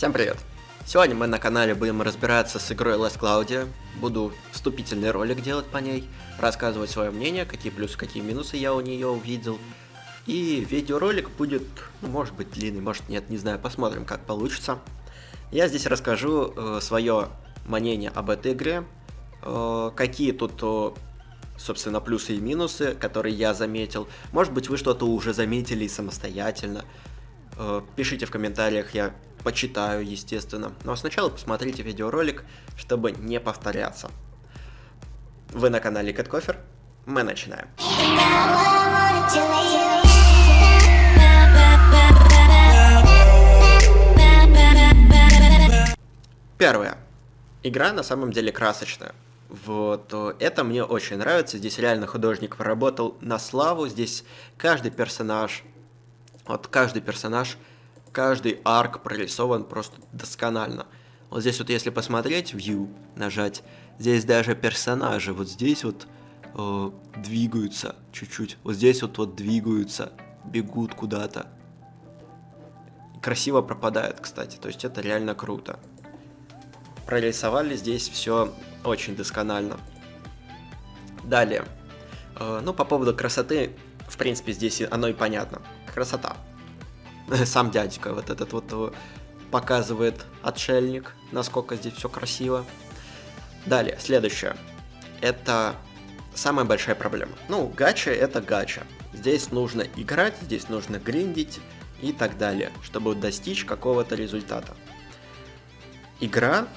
Всем привет! Сегодня мы на канале будем разбираться с игрой Last Cloud. Буду вступительный ролик делать по ней, рассказывать свое мнение, какие плюсы, какие минусы я у нее увидел. И видеоролик будет, ну, может быть длинный, может нет, не знаю, посмотрим как получится. Я здесь расскажу э, свое мнение об этой игре, э, какие тут, э, собственно, плюсы и минусы, которые я заметил. Может быть вы что-то уже заметили самостоятельно. Э, пишите в комментариях, я почитаю, естественно. Но сначала посмотрите видеоролик, чтобы не повторяться. Вы на канале Кэткофер, мы начинаем. Первое. Игра на самом деле красочная. Вот, это мне очень нравится, здесь реально художник поработал на славу, здесь каждый персонаж, вот каждый персонаж каждый арк прорисован просто досконально. Вот здесь вот если посмотреть, view, нажать, здесь даже персонажи вот здесь вот э, двигаются чуть-чуть, вот здесь вот вот двигаются, бегут куда-то. Красиво пропадает, кстати, то есть это реально круто. Прорисовали здесь все очень досконально. Далее. Э, ну, по поводу красоты, в принципе, здесь оно и понятно. Красота. сам дядька вот этот вот показывает отшельник, насколько здесь все красиво. Далее, следующее. Это самая большая проблема. Ну, гача это гача. Здесь нужно играть, здесь нужно гриндить и так далее, чтобы достичь какого-то результата. Игра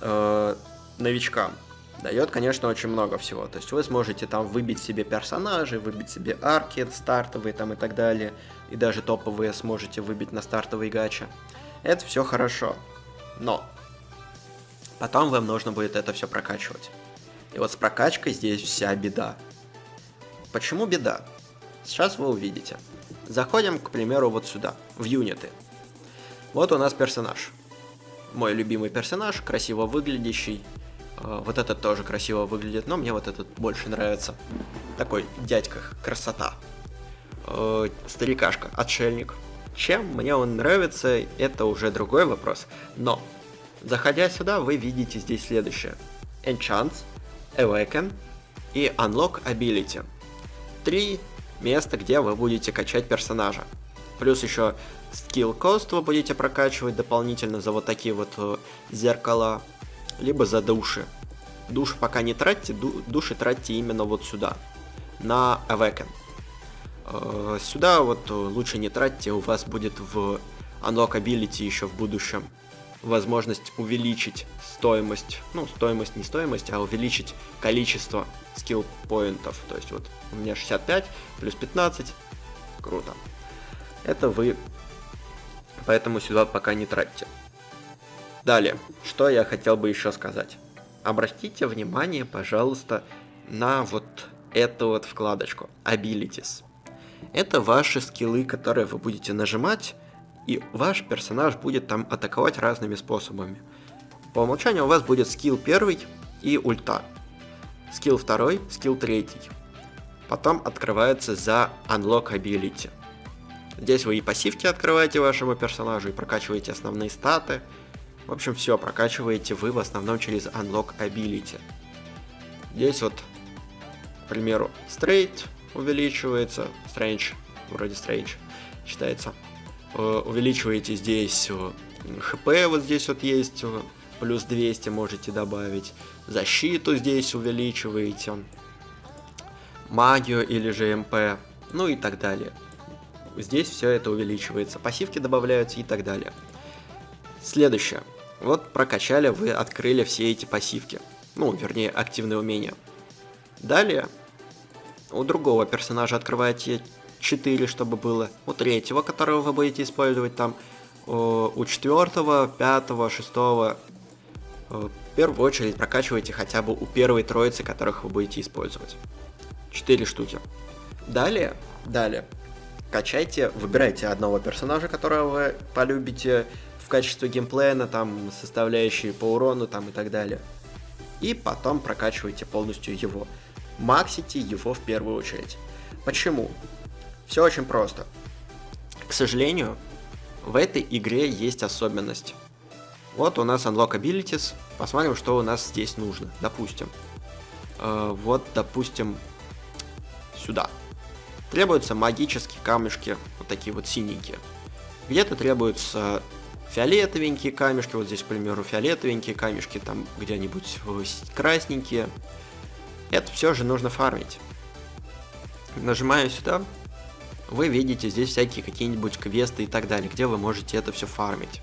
э, новичкам дает, конечно, очень много всего. То есть вы сможете там выбить себе персонажей, выбить себе арки стартовые там и так далее. И даже топовые сможете выбить на стартовый гача. Это все хорошо. Но потом вам нужно будет это все прокачивать. И вот с прокачкой здесь вся беда. Почему беда? Сейчас вы увидите. Заходим, к примеру, вот сюда, в юниты. Вот у нас персонаж. Мой любимый персонаж, красиво выглядящий, вот этот тоже красиво выглядит, но мне вот этот больше нравится. Такой дядька, красота. Э, старикашка, отшельник. Чем мне он нравится, это уже другой вопрос. Но, заходя сюда, вы видите здесь следующее. Enchants, Awaken и Unlock Ability. Три места, где вы будете качать персонажа. Плюс еще Skill Cost вы будете прокачивать дополнительно за вот такие вот э, зеркала либо за души. Души пока не тратьте, души тратьте именно вот сюда, на Awaken. Э, сюда вот лучше не тратьте, у вас будет в Unlock Ability еще в будущем возможность увеличить стоимость, ну, стоимость, не стоимость, а увеличить количество скилл поинтов. То есть вот у меня 65 плюс 15, круто. Это вы, поэтому сюда пока не тратьте. Далее, что я хотел бы еще сказать. Обратите внимание, пожалуйста, на вот эту вот вкладочку Abilities. Это ваши скиллы, которые вы будете нажимать, и ваш персонаж будет там атаковать разными способами. По умолчанию у вас будет скилл первый и ульта. Скилл второй, скилл третий. Потом открывается за Unlock Ability. Здесь вы и пассивки открываете вашему персонажу, и прокачиваете основные статы, в общем, все прокачиваете вы в основном через Unlock Ability. Здесь вот, к примеру, Straight увеличивается, Strange, вроде Strange считается. Э, увеличиваете здесь хп, э, вот здесь вот есть, э, плюс 200 можете добавить. Защиту здесь увеличиваете. Магию или же МП, ну и так далее. Здесь все это увеличивается. Пассивки добавляются и так далее. Следующее. Вот прокачали, вы открыли все эти пассивки. Ну, вернее, активные умения. Далее, у другого персонажа открываете 4, чтобы было. У третьего, которого вы будете использовать там. У четвертого, пятого, шестого. В первую очередь прокачивайте хотя бы у первой троицы, которых вы будете использовать. 4 штуки. Далее, далее, качайте, выбирайте одного персонажа, которого вы полюбите, в качестве геймплена, там, составляющие по урону, там, и так далее. И потом прокачивайте полностью его. Максите его в первую очередь. Почему? Все очень просто. К сожалению, в этой игре есть особенность. Вот у нас Unlock Abilities. Посмотрим, что у нас здесь нужно. Допустим. Э, вот, допустим, сюда. Требуются магические камешки, вот такие вот синенькие. Где-то требуются фиолетовенькие камешки, вот здесь, к примеру, фиолетовенькие камешки, там где-нибудь красненькие. Это все же нужно фармить. Нажимаю сюда, вы видите здесь всякие какие-нибудь квесты и так далее, где вы можете это все фармить.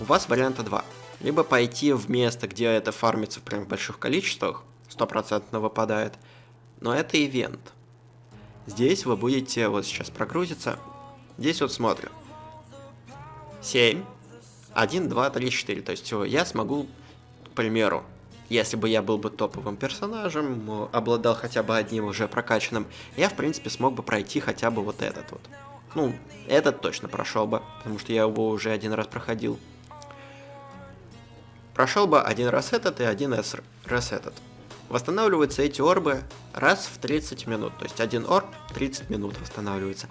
У вас варианта два. Либо пойти в место, где это фармится прям в больших количествах, стопроцентно выпадает, но это ивент. Здесь вы будете, вот сейчас прогрузиться, здесь вот смотрим. 7, 1, 2, 3, 4. То есть я смогу, к примеру, если бы я был бы топовым персонажем, обладал хотя бы одним уже прокачанным, я, в принципе, смог бы пройти хотя бы вот этот вот. Ну, этот точно прошел бы, потому что я его уже один раз проходил. Прошел бы один раз этот и один раз этот. Восстанавливаются эти орбы раз в 30 минут. То есть один орб 30 минут восстанавливается.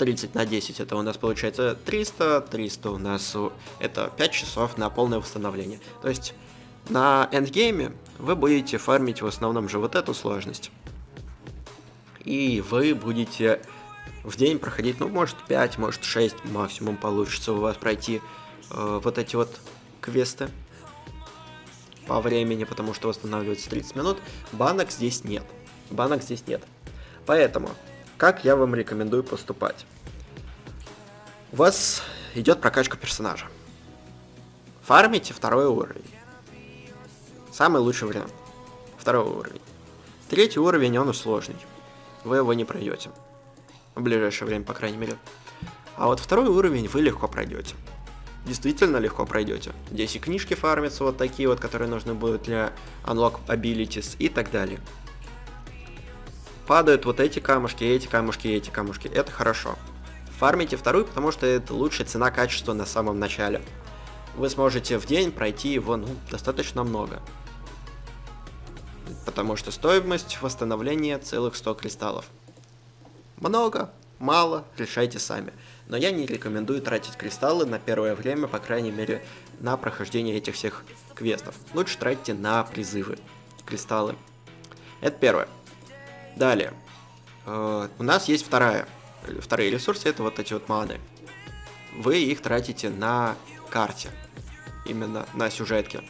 30 на 10 это у нас получается 300, 300 у нас это 5 часов на полное восстановление. То есть на эндгейме вы будете фармить в основном же вот эту сложность. И вы будете в день проходить, ну, может 5, может 6 максимум получится у вас пройти э, вот эти вот квесты по времени, потому что восстанавливается 30 минут. Банок здесь нет. Банок здесь нет. Поэтому, как я вам рекомендую поступать? У вас идет прокачка персонажа. Фармите второй уровень. Самый лучший вариант. Второй уровень. Третий уровень, он сложный. Вы его не пройдете. В ближайшее время, по крайней мере. А вот второй уровень вы легко пройдете действительно легко пройдете. Здесь и книжки фармятся вот такие вот, которые нужны будут для Unlock Abilities и так далее. Падают вот эти камушки, эти камушки, эти камушки. Это хорошо. Фармите вторую, потому что это лучшая цена-качество на самом начале. Вы сможете в день пройти его ну, достаточно много. Потому что стоимость восстановления целых 100 кристаллов. Много, мало, решайте сами но я не рекомендую тратить кристаллы на первое время, по крайней мере, на прохождение этих всех квестов. Лучше тратьте на призывы кристаллы. Это первое. Далее. Э, у нас есть вторая. Вторые ресурсы, это вот эти вот маны. Вы их тратите на карте. Именно на сюжетке.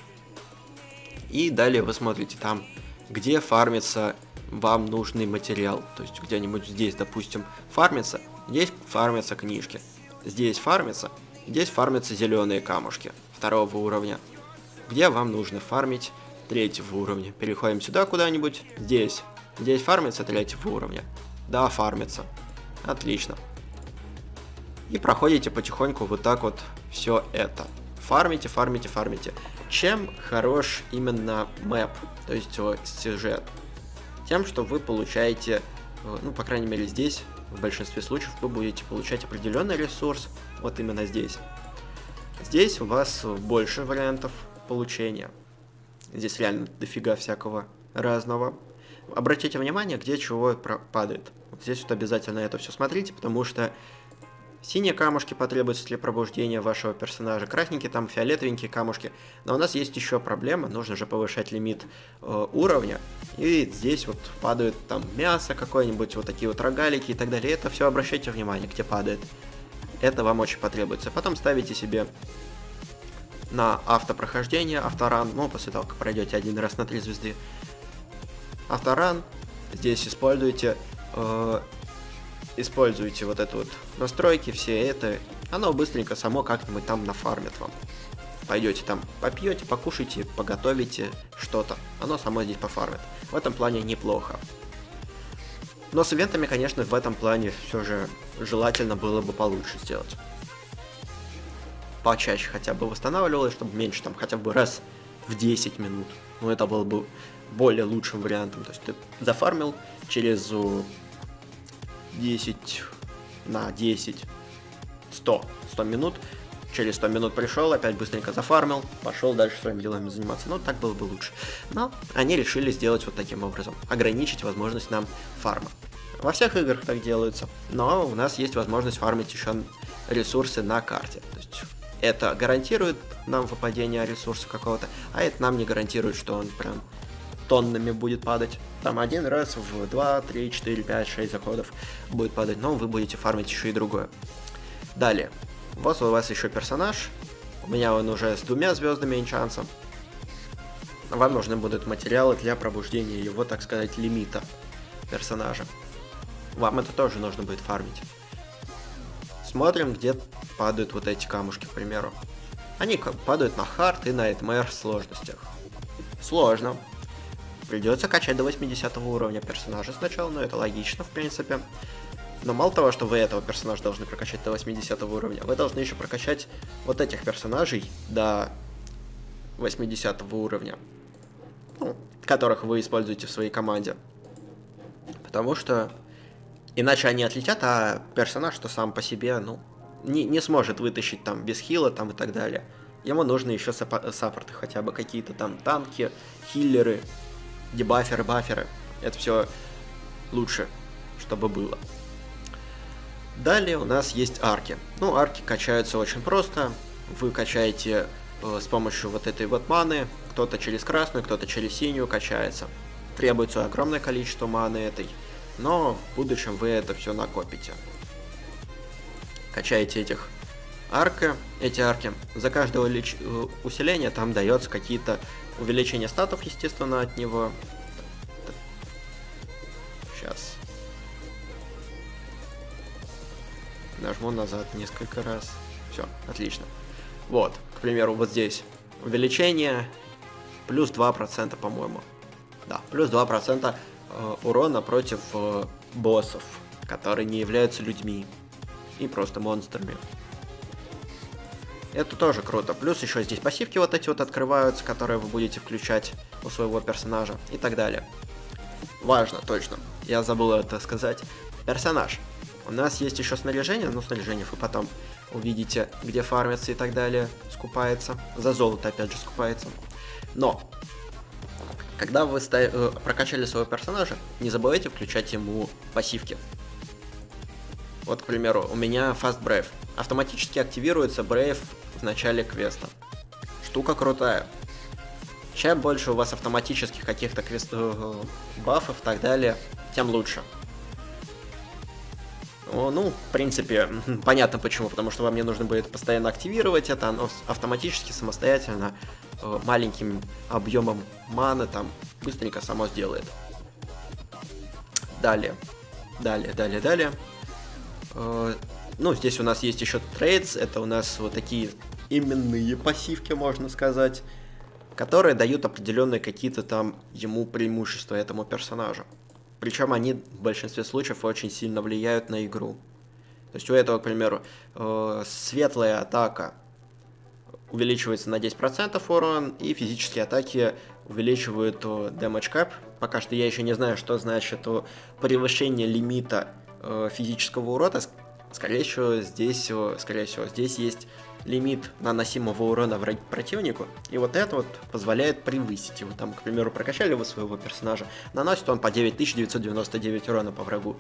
И далее вы смотрите там, где фармится вам нужный материал. То есть где-нибудь здесь, допустим, фармится, Здесь фармятся книжки. Здесь фармятся. Здесь фармятся зеленые камушки второго уровня. Где вам нужно фармить третьего уровня. Переходим сюда куда-нибудь. Здесь. Здесь фармится третьего уровня. Да, фармится. Отлично. И проходите потихоньку вот так вот все это. Фармите, фармите, фармите. Чем хорош именно мэп, то есть сюжет? Тем, что вы получаете, э, ну, по крайней мере здесь, в большинстве случаев вы будете получать определенный ресурс, вот именно здесь. Здесь у вас больше вариантов получения. Здесь реально дофига всякого разного. Обратите внимание, где чего падает. Вот здесь вот обязательно это все смотрите, потому что Синие камушки потребуются для пробуждения вашего персонажа, красненькие там фиолетовенькие камушки. Но у нас есть еще проблема, нужно же повышать лимит э, уровня. И здесь вот падают там мясо какое-нибудь, вот такие вот рогалики и так далее. Это все обращайте внимание, где падает. Это вам очень потребуется. Потом ставите себе на автопрохождение, авторан, ну, после того, как пройдете один раз на три звезды. Авторан, здесь используйте э, используете вот это вот настройки, все это, оно быстренько само как-нибудь там нафармит вам. Пойдете там, попьете, покушайте, поготовите что-то, оно само здесь пофармит. В этом плане неплохо. Но с ивентами, конечно, в этом плане все же желательно было бы получше сделать. Почаще хотя бы восстанавливалось, чтобы меньше, там, хотя бы раз в 10 минут. Ну, это было бы более лучшим вариантом. То есть ты зафармил через 10 на 10, 100, 100 минут. Через 100 минут пришел, опять быстренько зафармил, пошел дальше своими делами заниматься. Ну, так было бы лучше. Но они решили сделать вот таким образом. Ограничить возможность нам фарма. Во всех играх так делается, но у нас есть возможность фармить еще ресурсы на карте. То есть это гарантирует нам выпадение ресурса какого-то, а это нам не гарантирует, что он прям тоннами будет падать. Там один раз в 2, 3, 4, 5, 6 заходов будет падать, но вы будете фармить еще и другое. Далее. Вот у вас еще персонаж. У меня он уже с двумя звездами инчансом. Вам нужны будут материалы для пробуждения его, так сказать, лимита персонажа. Вам это тоже нужно будет фармить. Смотрим, где падают вот эти камушки, к примеру. Они падают на хард и на Nightmare сложностях. Сложно. Придется качать до 80 уровня персонажа сначала, но это логично, в принципе. Но мало того, что вы этого персонажа должны прокачать до 80 уровня, вы должны еще прокачать вот этих персонажей до 80 уровня, ну, которых вы используете в своей команде. Потому что иначе они отлетят, а персонаж, что сам по себе, ну, не, не сможет вытащить там без хила там и так далее. Ему нужны еще саппорты, хотя бы какие-то там танки, хиллеры, дебаферы, баферы. Это все лучше, чтобы было. Далее у нас есть арки. Ну, арки качаются очень просто. Вы качаете э, с помощью вот этой вот маны. Кто-то через красную, кто-то через синюю качается. Требуется огромное количество маны этой. Но в будущем вы это все накопите. Качаете этих арка, эти арки. За каждое лич... Э, усиление там дается какие-то увеличения статов, естественно, от него. Сейчас. Нажму назад несколько раз. Все, отлично. Вот, к примеру, вот здесь увеличение плюс 2%, по-моему. Да, плюс 2% э, урона против э, боссов, которые не являются людьми и просто монстрами. Это тоже круто. Плюс еще здесь пассивки вот эти вот открываются, которые вы будете включать у своего персонажа и так далее. Важно, точно. Я забыл это сказать. Персонаж. У нас есть еще снаряжение, но снаряжение вы потом увидите, где фармится и так далее, скупается. За золото опять же скупается. Но, когда вы э, прокачали своего персонажа, не забывайте включать ему пассивки. Вот, к примеру, у меня Fast Brave. Автоматически активируется Brave в начале квеста. Штука крутая. Чем больше у вас автоматических каких-то квест... Э, бафов и так далее, тем лучше. Ну, в принципе, понятно почему, потому что вам не нужно будет постоянно активировать это, оно автоматически, самостоятельно, э, маленьким объемом маны там быстренько само сделает. Далее, далее, далее, далее. Э, ну, здесь у нас есть еще трейдс, это у нас вот такие именные пассивки, можно сказать, которые дают определенные какие-то там ему преимущества этому персонажу. Причем они в большинстве случаев очень сильно влияют на игру. То есть у этого, к примеру, э, светлая атака увеличивается на 10% урон, и физические атаки увеличивают э, damage cap. Пока что я еще не знаю, что значит превышение лимита физического урона. Скорее всего, здесь, э, скорее всего, здесь есть лимит наносимого урона противнику, и вот это вот позволяет превысить его. Там, к примеру, прокачали вы своего персонажа, наносит он по 9999 урона по врагу.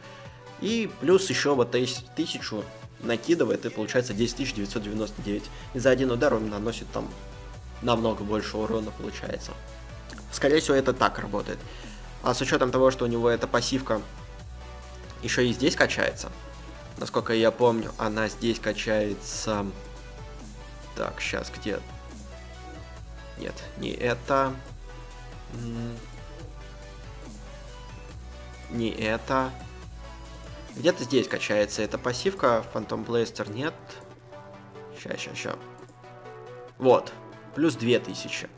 И плюс еще вот 1000 накидывает, и получается 10999. И за один удар он наносит там намного больше урона получается. Скорее всего, это так работает. А с учетом того, что у него эта пассивка еще и здесь качается, насколько я помню, она здесь качается так, сейчас где? Нет, не это. Не это. Где-то здесь качается эта пассивка. Phantom Blaster нет. Ща, ща, ща. Вот. Плюс 2000.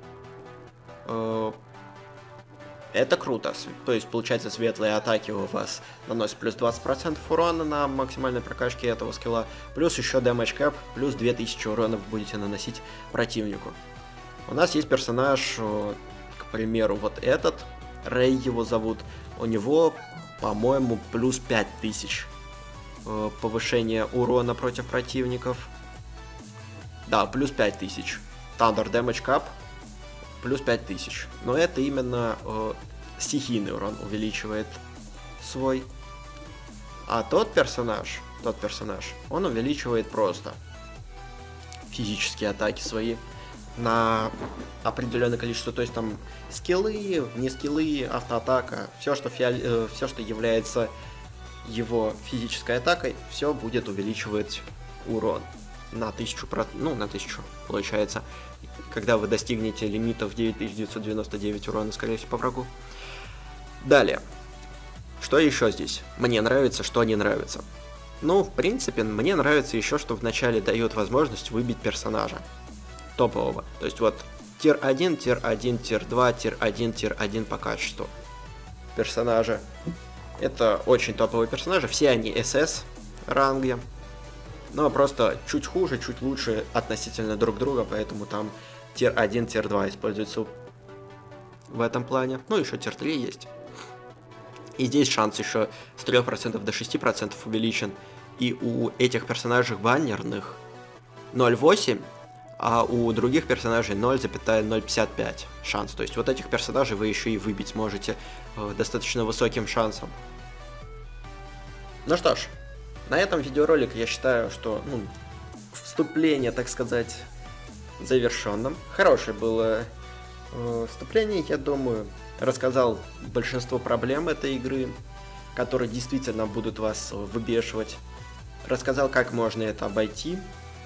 Это круто. То есть, получается, светлые атаки у вас наносят плюс 20% урона на максимальной прокачке этого скилла. Плюс еще damage cap, плюс 2000 урона вы будете наносить противнику. У нас есть персонаж, к примеру, вот этот. Рэй его зовут. У него, по-моему, плюс 5000 э, повышение урона против противников. Да, плюс 5000. Thunder Damage Cap плюс 5000. Но это именно э, стихийный урон увеличивает свой. А тот персонаж, тот персонаж, он увеличивает просто физические атаки свои на определенное количество, то есть там скиллы, не скиллы, автоатака, все, что, фиол... Э, все, что является его физической атакой, все будет увеличивать урон на 1000, ну, на 1000, получается, когда вы достигнете лимитов 9999 урона, скорее всего, по врагу. Далее. Что еще здесь? Мне нравится, что не нравится. Ну, в принципе, мне нравится еще, что вначале дает возможность выбить персонажа топового. То есть вот tier 1, tier 1, tier 2, tier 1, tier 1 по качеству персонажа. Это очень топовые персонажи, все они SS ранге, но просто чуть хуже, чуть лучше относительно друг друга, поэтому там tier 1, tier 2 используется в этом плане. Ну, еще tier 3 есть. И здесь шанс еще с 3% до 6% увеличен. И у этих персонажей баннерных 0,8, а у других персонажей 0,055 шанс. То есть вот этих персонажей вы еще и выбить можете э, достаточно высоким шансом. Ну что ж, на этом видеоролик я считаю, что ну, вступление, так сказать, завершенным. Хорошее было э, вступление, я думаю. Рассказал большинство проблем этой игры, которые действительно будут вас выбешивать. Рассказал, как можно это обойти.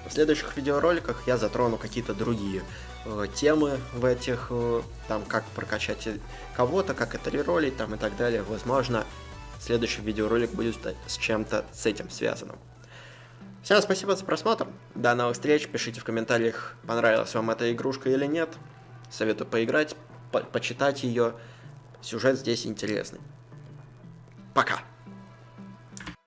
В следующих видеороликах я затрону какие-то другие э, темы в этих, э, там, как прокачать кого-то, как это реролить, там и так далее. Возможно, следующий видеоролик будет с чем-то с этим связанным. Всем спасибо за просмотр, до новых встреч, пишите в комментариях, понравилась вам эта игрушка или нет. Советую поиграть, по почитать ее, сюжет здесь интересный. Пока!